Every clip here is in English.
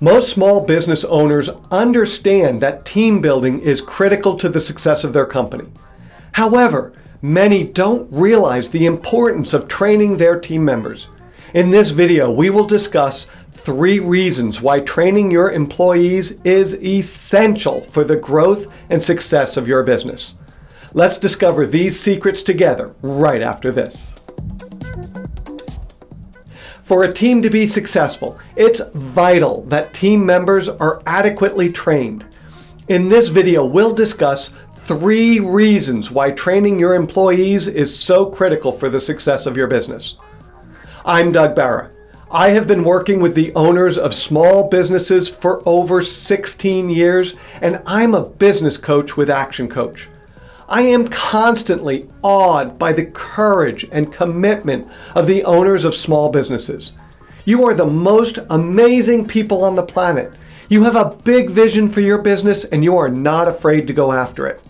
Most small business owners understand that team building is critical to the success of their company. However, many don't realize the importance of training their team members. In this video, we will discuss three reasons why training your employees is essential for the growth and success of your business. Let's discover these secrets together right after this. For a team to be successful, it's vital that team members are adequately trained. In this video, we'll discuss three reasons why training your employees is so critical for the success of your business. I'm Doug Barra. I have been working with the owners of small businesses for over 16 years, and I'm a business coach with Action Coach. I am constantly awed by the courage and commitment of the owners of small businesses. You are the most amazing people on the planet. You have a big vision for your business and you are not afraid to go after it.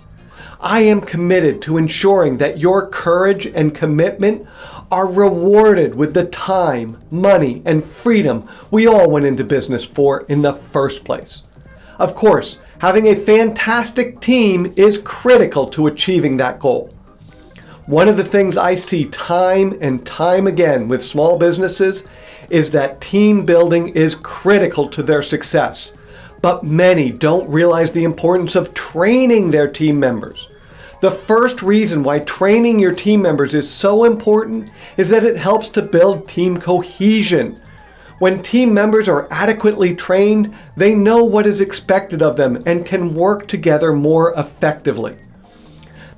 I am committed to ensuring that your courage and commitment are rewarded with the time, money, and freedom we all went into business for in the first place. Of course, Having a fantastic team is critical to achieving that goal. One of the things I see time and time again with small businesses is that team building is critical to their success. But many don't realize the importance of training their team members. The first reason why training your team members is so important is that it helps to build team cohesion. When team members are adequately trained, they know what is expected of them and can work together more effectively.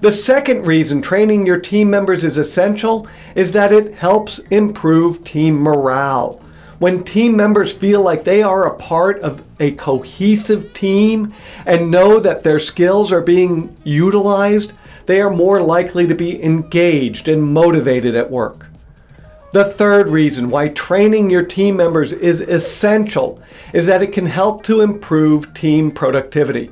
The second reason training your team members is essential is that it helps improve team morale. When team members feel like they are a part of a cohesive team and know that their skills are being utilized, they are more likely to be engaged and motivated at work. The third reason why training your team members is essential is that it can help to improve team productivity.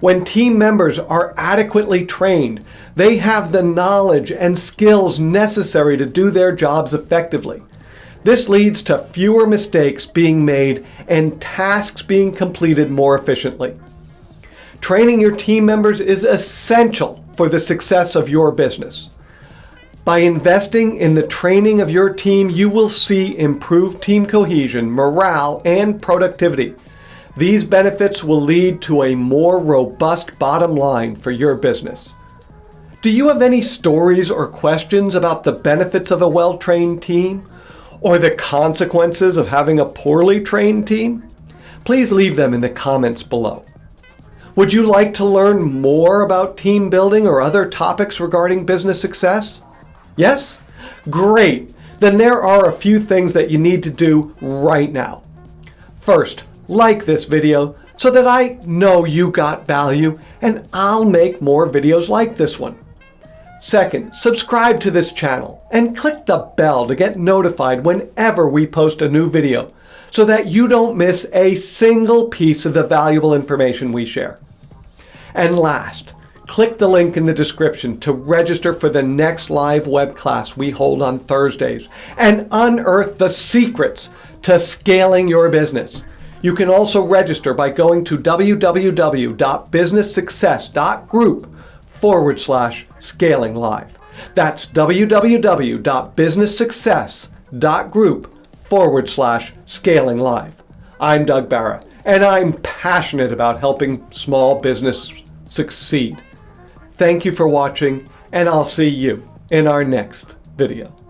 When team members are adequately trained, they have the knowledge and skills necessary to do their jobs effectively. This leads to fewer mistakes being made and tasks being completed more efficiently. Training your team members is essential for the success of your business. By investing in the training of your team, you will see improved team cohesion, morale, and productivity. These benefits will lead to a more robust bottom line for your business. Do you have any stories or questions about the benefits of a well-trained team? Or the consequences of having a poorly trained team? Please leave them in the comments below. Would you like to learn more about team building or other topics regarding business success? Yes? Great. Then there are a few things that you need to do right now. First, like this video so that I know you got value and I'll make more videos like this one. Second, subscribe to this channel and click the bell to get notified whenever we post a new video so that you don't miss a single piece of the valuable information we share. And last, Click the link in the description to register for the next live web class we hold on Thursdays and unearth the secrets to scaling your business. You can also register by going to www.businesssuccess.group forward slash scaling live. That's www.businesssuccess.group forward slash scaling live. I'm Doug Barra, and I'm passionate about helping small business succeed. Thank you for watching, and I'll see you in our next video.